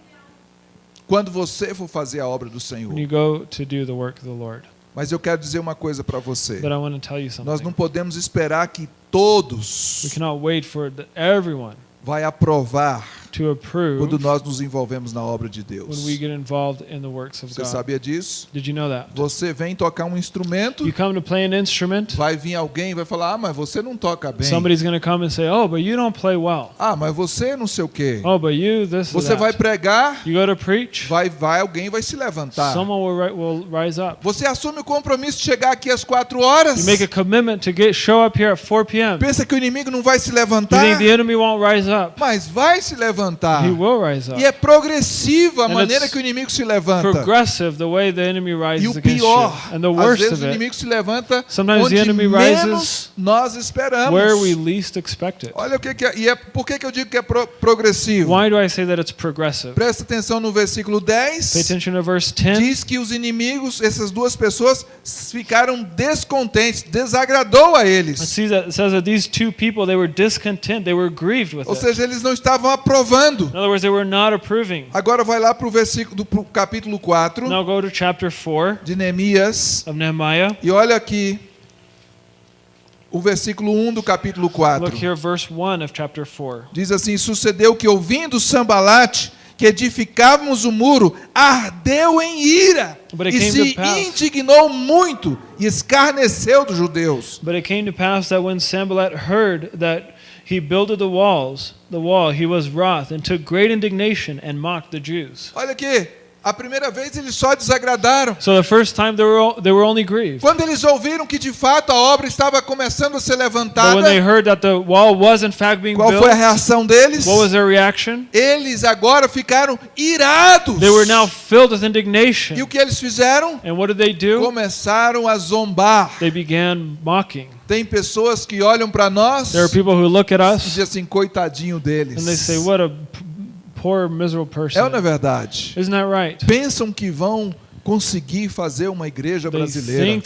Quando você for fazer a obra do When Senhor. you go to do the work of the Lord. Mas eu quero dizer uma coisa para você. But I want to tell you Nós não podemos esperar que todos We cannot wait for the, everyone vai aprovar to approve quando nós nos envolvemos na obra de Deus. when we get involved in the works of Você God. sabia disso? Did you know that? Você vem tocar um instrumento, You come to play an instrument, vai vir alguém e vai falar: "Ah, mas você não toca bem". somebody's going to come and say, "Oh, but you don't play well. Ah, mas você não sei o quê. Oh, but you this Você that." vai pregar, You go to preach, vai vai alguém vai se levantar. someone will, will rise up. Você assume o compromisso de chegar aqui às quatro horas? You make a commitment to get show up here at 4 p.m. Pensa que o inimigo não vai se You levantar? think the enemy won't rise up? Mas vai se levantar. He will rise up. E é progressiva a And maneira que o inimigo se levanta. Progressive the way the enemy E o pior, you. And the às vezes o inimigo se levanta onde the enemy menos rises nós esperamos. where we least expect it. Olha o que, que é. E é, por que, que eu digo que é pro- progressivo? Why do I say that it's progressive? Presta atenção no versículo Pay 10. attention to verse 10. Diz que os inimigos, essas duas pessoas, ficaram descontentes, desagradou a eles. it says that these two people they were discontent, they were grieved with Ou it. seja, eles não estavam aprovando. Other words. Agora vai lá para o versículo do pro capítulo 4 Now go to chapter 4 de Neemias e olha aqui o versículo 1 do capítulo 4. Look here, verse 1 of chapter 4. Diz assim: Sucedeu que, ouvindo Sambalate, que edificávamos o muro, ardeu em ira e se indignou muito e escarneceu dos judeus. But it came to pass that when Sanballat heard that he builded the walls, the wall, he was wroth and took great indignation and mocked the Jews. Olha aqui, a primeira vez eles só desagradaram. So the first time they were they were only grieved. Quando eles ouviram que de fato a obra estava começando a ser But levantada, when they heard that the wall was in fact being qual built, foi a reação deles? what was their reaction? Eles agora ficaram irados. They were now filled with indignation. E o que eles fizeram? And what did they do? Começaram a zombar. They began mocking. Tem pessoas que olham para nós There are people who look at e us dizem assim, coitadinho deles. and they say, "What a poor, miserable É ou não é person." verdade? Isn't that right? Pensam que vão conseguir fazer uma igreja brasileira.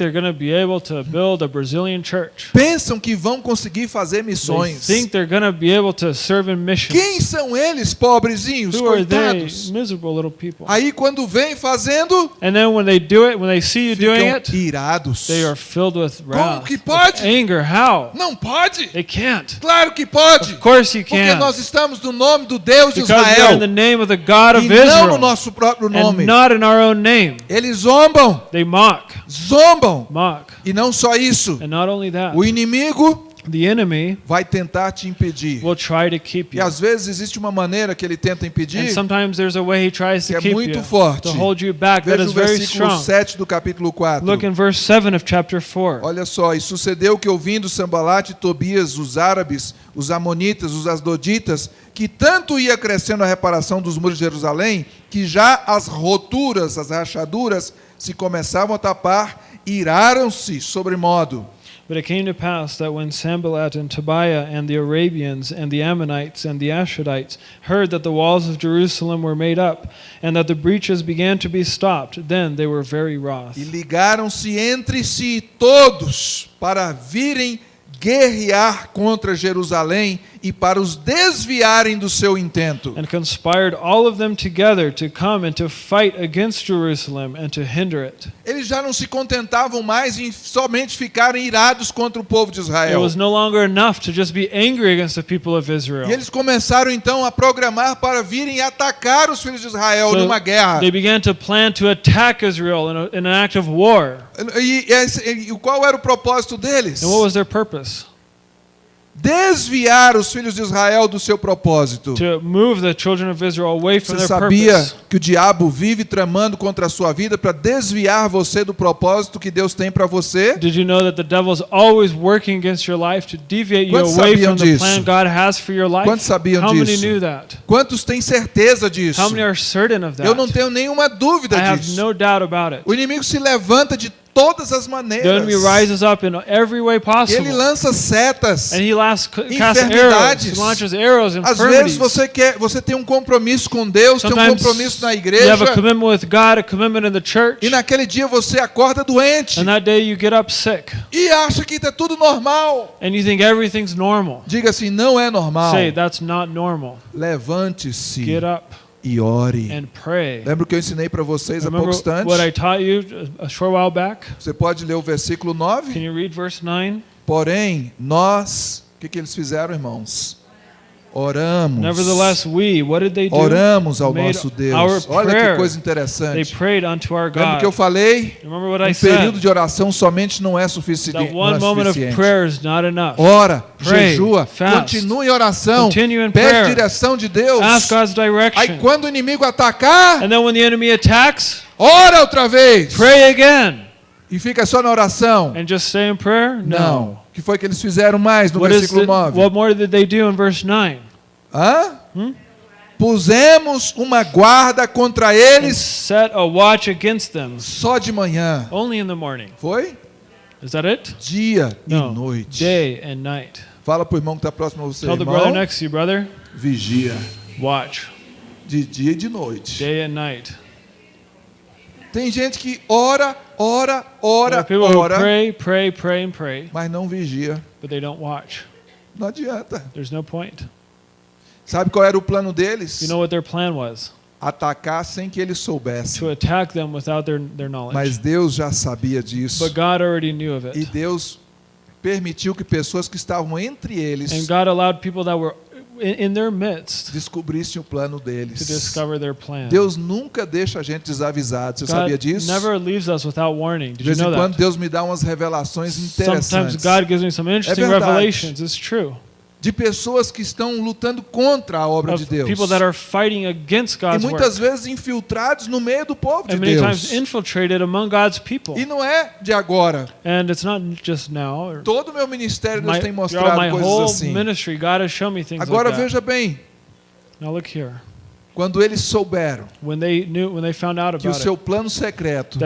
Pensam que vão conseguir fazer missões. Quem são eles, pobrezinhos, Who coitados? Aí quando vem fazendo, And then when they do it, when they see you doing ficam it, irados. they are filled with wrath, que pode? anger. How? Não pode? They can't. Claro que pode. Of course you Porque can. nós estamos no nome do Deus de are in Israel the name of the God of e não no Israel nosso próprio and nome. not in our own name. Eles zombam, They mock, zombam. mock. E não só isso. And not only that, O inimigo the enemy vai tentar te impedir. will try to keep E you. às vezes existe uma maneira que ele tenta And impedir. sometimes there's a way he tries Que to é keep muito you, forte. to hold you back. That Veja is o very versículo strong. 7 do capítulo 4. Look in verse 7 of chapter 4. Olha só, e sucedeu que ouvindo Sambalate e Tobias, os árabes, os amonitas, os asdoditas, que tanto ia crescendo a reparação dos muros de Jerusalém, que já as roturas, as rachaduras, se começavam a tapar, iraram-se sobremodo. But it came to pass that when Sanballat and Tobiah and the Arabians and the Ammonites and the Ashdodites heard that the walls of Jerusalem were made up and that the breaches began to be stopped, then they were very wroth. E ligaram-se entre si todos para virem guerrear contra Jerusalém e para os desviarem do seu intento. And conspired all of them together to come and to fight against Jerusalem and to hinder it. Eles já não se contentavam mais em somente ficarem irados contra o povo de It Israel. was no longer enough to just be angry against the people of Israel. E eles começaram então a programar para virem atacar os filhos de Israel So numa guerra. They began to plan to attack Israel in, a, in an act of war. E, esse- e qual era o propósito deles? And what was their purpose? Desviar os filhos de Israel do seu propósito. The Você sabia que o diabo vive tramando contra a sua vida para desviar você do propósito que Deus tem para você? Did you know that the devil's always working against your life to deviate you away from the disso? plan God has for your life? Quantos sabiam How many disso? knew that? Quantos têm certeza disso? How many are certain of that? Eu não tenho nenhuma dúvida I have disso. no doubt about it. O inimigo se levanta de todas as The maneiras. enemy rises up in every way E ele possible. lança setas. And he last, casts arrows. Enfermidades. He launches arrows and Às vezes você quer, você tem um compromisso com Deus, tem um compromisso na you igreja, have a commitment with God, a commitment in the church, e naquele dia você acorda doente and that day you get up sick, e acha que está tudo normal. and you think everything's normal. Diga assim, não é normal. Say, that's not normal. Levante-se Get up e ore. and pray. Lembra o que eu ensinei para vocês há pouco instante? Você pode ler o versículo 9? Can you read verse 9? Porém, nós, o que, que eles fizeram, irmãos? Oramos. Nevertheless, we, what did they do? Oramos ao Made nosso Deus. Olha que coisa They interessante. prayed unto our Lembra God. que eu falei? Remember what I Um período said? de oração somente não é sufici- That one é moment of suficiente. prayer is not enough. Ora, Pray, jejua, fast, continue em oração, continue in pede prayer. direção de Deus. Ask God's Aí direction. quando o inimigo atacar, And then when the enemy attacks, ora outra vez. pray again. E fica só na oração. And just stay in prayer? Não. O que foi que eles fizeram mais no What, versículo the, 9? what more did they do in verse 9? Hã? Hum? Pusemos uma guarda contra eles set a watch against them só de manhã. only in the morning. Foi? Is that it? Dia No. e noite. Day and night. Fala pro irmão que está próximo a você, Tell the brother irmão. next to you, brother, Vigia. watch. De dia e de noite. Day and night. Tem gente que ora, ora, ora, ora, pray, pray, pray, and pray, mas não vigia. but they don't watch. Não adianta. There's no point. Sabe qual era o plano deles? You know what their plan was? Atacar sem que eles soubessem. To attack them without their, their knowledge. Mas Deus já sabia disso. But God already knew of E it. Deus permitiu que pessoas que estavam entre eles And God allowed people that were in, their midst descobrissem o plano to deles. discover their plan. Deus nunca deixa a gente desavisado. Você sabia God disso? never leaves us without warning. De Did you vez em quando? Deus me dá umas revelações Sometimes interessantes God gives me some interesting verdade. revelations. It's true. De pessoas que estão lutando contra a obra de Deus. people that are fighting against E muitas vezes infiltrados no meio do povo de And many Deus. times infiltrated among God's people. E não é de agora. And it's not just now. Or Todo o meu ministério Deus my, tem mostrado my coisas whole assim. ministry, God has shown me things Agora like that. veja bem, Now look here. quando eles souberam When they knew, when they found out que o seu plano secreto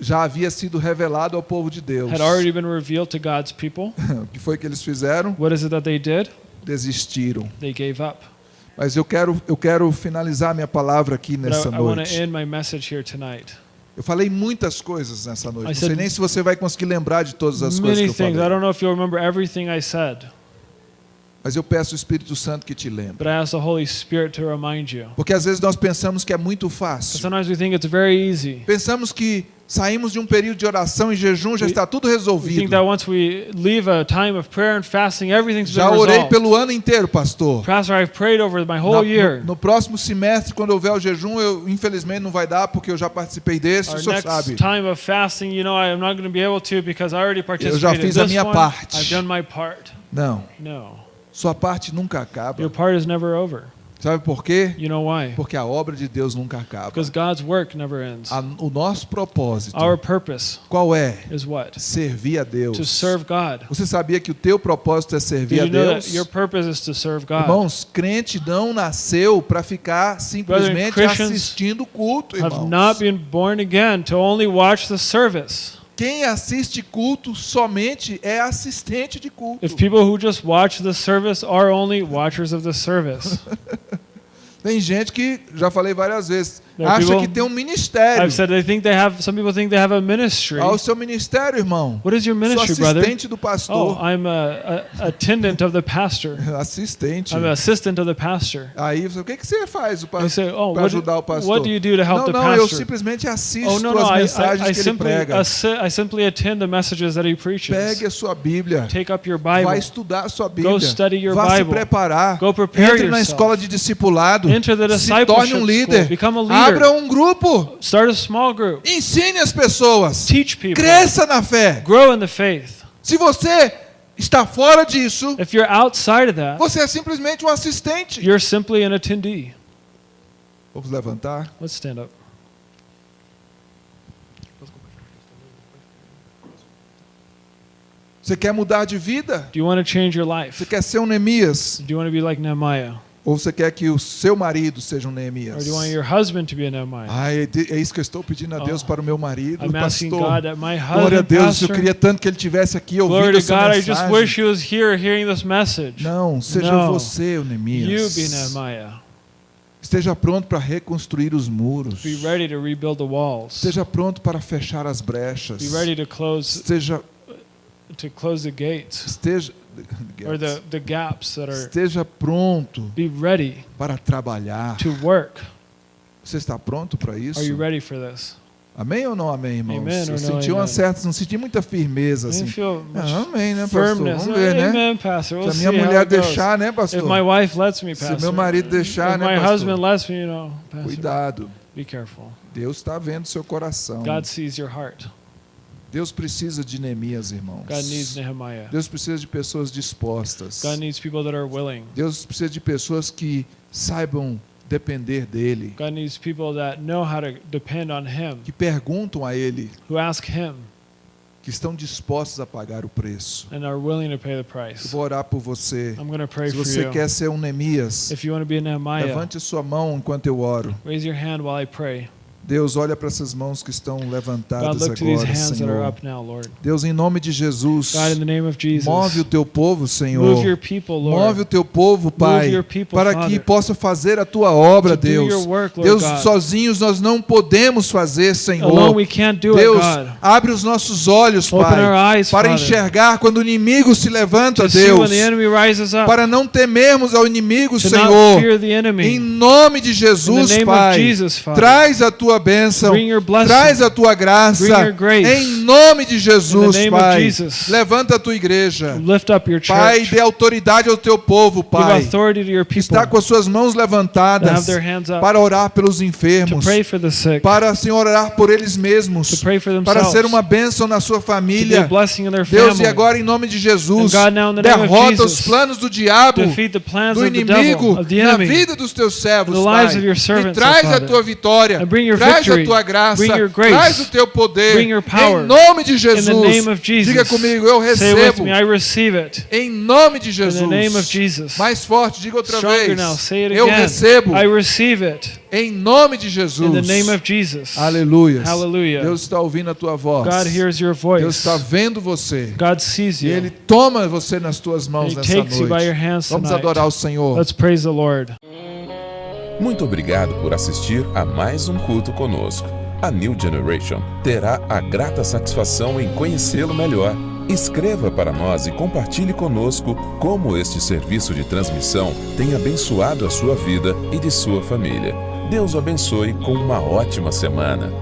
já havia sido revelado ao povo de Deus, had already been revealed to God's people, o (laughs) que foi que eles fizeram? what is it that they did? Desistiram. They gave up. Mas eu quero, eu quero finalizar minha palavra aqui But nessa I, I want to noite. end my message here tonight. Eu falei muitas coisas nessa noite. I Não sei nem se você vai conseguir lembrar de todas as coisas que eu things. I falei. don't know if you'll remember everything I said, Mas eu peço o Espírito Santo que te lembre. but I ask the Holy Spirit to remind you. Porque às vezes nós pensamos que é muito But fácil. sometimes we think it's very easy. Pensamos que saímos de um período de oração e jejum, já está tudo resolvido. that once we leave a time of prayer and fasting, everything's been Já orei resolved. pelo ano inteiro, pastor. Pastor, I've prayed over my whole year. no, no próximo semestre, quando houver o jejum, eu infelizmente não vai dar porque eu já participei desse, Our o senhor sabe. time of fasting, you know, I'm not going to be able to because I already participated já in fiz a minha one. parte. I've done my part. Não, No, sua parte nunca acaba. your part is never over. Sabe por quê? You know why? Porque a obra de Deus nunca acaba. Because God's work never ends. A- o nosso propósito, Our purpose qual é? is what? Servir a Deus. To serve God. Você sabia que o teu propósito é servir Did a Deus? your purpose is to serve God? Irmãos, crente não nasceu para ficar simplesmente Christians assistindo o culto, Have irmãos. not been born again to only watch the service. Quem assiste culto somente é assistente de culto. If people who just watch the service are only watchers of the service. (laughs) Tem gente que, já falei várias vezes, There acha people- que tem um ministério. I've said they think they have some people think they have a ministry. Ao seu ministério, irmão. What is your Sou ministry, brother? assistente do Oh, pastor. I'm a, a attendant of the pastor. (laughs) Assistente. I'm an assistant of the pastor. Aí você, o que, que você faz para say, oh, what ajudar o pastor? what do you do to help não, the não, eu pastor? simplesmente assisto Oh no, no, as I, I, mensagens I que ele prega. I simply attend the messages that he preaches. Pegue a sua Bíblia. Take up your Vai Bible. estudar a sua Bíblia. Go study your Vá se Bible. preparar. Go prepare Entre na yourself. escola de discipulado. Enter the se torne discipleship um líder. school. Become a leader. Abra um grupo. Start a small group. Ensine as pessoas. Teach people. Cresça na fé. Grow in the faith. Se você está fora disso, If you're outside of that, você é simplesmente um assistente. you're simply an attendee. Vamos levantar. Let's stand up. Você quer mudar de vida? Do you want to change your Você life? quer ser um Neemias? Do you want to be like Nehemiah? Ou você quer que o seu marido seja um Or Neemias? do you want your husband to be a Nehemiah? Ai, é é isso que eu estou pedindo a Deus Oh. para o meu marido, I'm pastor. God that my Glória a husband, Deus, eu pastor, queria tanto que ele tivesse aqui ouvindo glory essa God, I just mensagem. wish he was here hearing this message. Não, seja No. você o You be Neemias. Nehemiah. Esteja pronto para reconstruir os muros. Be ready to rebuild the walls. Esteja pronto para fechar as brechas. Be ready to close Esteja, to close the gates esteja, or the, the gaps that are esteja pronto be ready para trabalhar. to work. Você está pronto para isso? Are you ready for this? Amém ou não amém, irmãos? Amen eu senti uma amen? certa, não senti muita firmeza assim. Ah, amém, né, pastor? firmness. Vamos ver, né? Amen, pastor. We'll Se a minha mulher deixar, né, If pastor? my wife lets me, Se pastor. meu marido deixar, if né, my husband lets me, you know, pastor. Cuidado. Be careful. Deus está vendo seu coração. God sees your heart. Deus precisa de Neemias, irmãos. God needs Nehemiah. Deus precisa de pessoas dispostas. God needs people that are willing. Deus precisa de pessoas que saibam depender dele, God needs people that know how to depend on Him, que perguntam a ele, who ask Him que estão dispostos a pagar o preço. Eu vou orar por você. I'm going to pray Se for você you. quer ser um Neemias, be a levante sua mão enquanto eu oro. raise your hand while I pray. Deus, olha para essas mãos que estão God, levantadas these agora, Senhor. now. Deus, em nome de Jesus, God, Jesus, move o teu povo, Senhor. people, Move o teu povo, Pai, people, para Father, que possa fazer a tua obra, to Deus. work, Deus, God. sozinhos nós não podemos fazer, Senhor. Alone we can't do Deus, it, God. abre os nossos olhos, Open Pai, our eyes, para Father, enxergar quando o inimigo se levanta, to see Deus, when the enemy rises up, para não temermos ao inimigo, to Senhor. fear the Em nome de Jesus, In the name Pai, of Jesus, traz a tua bênção, bring your blessing. traz a tua graça. Grace. Em nome de Jesus, Pai, Jesus. levanta a tua igreja. Pai, dê autoridade ao teu povo, Pai. people está com as suas mãos levantadas up para orar pelos enfermos, sick, para, Senhor, orar por eles mesmos, para ser uma bênção na sua família. Deus, e agora em nome de Jesus, God, derrota Jesus, os planos do diabo, do inimigo devil, na vida dos teus servos, Pai. your E servants, traz oh a tua vitória, traz a tua graça, traz o teu poder. Em nome de Jesus, diga comigo, eu recebo. Em nome de Jesus. Mais forte, diga outra vez. Eu recebo. Em nome de Jesus. Aleluia. Deus está ouvindo a tua voz. Deus está vendo você. E. Ele toma você nas tuas mãos nessa noite. Vamos adorar o Senhor. Let's praise the Lord. Muito obrigado por assistir a mais um culto conosco. A New Generation terá a grata satisfação em conhecê-lo melhor. Escreva para nós e compartilhe conosco como este serviço de transmissão tem abençoado a sua vida e de sua família. Deus o abençoe com uma ótima semana.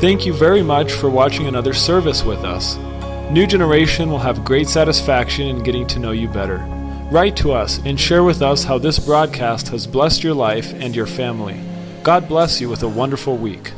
Thank you very much for watching another service with us. New Generation will have great satisfaction in getting to know you better. Write to us and share with us how this broadcast has blessed your life and your family. God bless you with a wonderful week.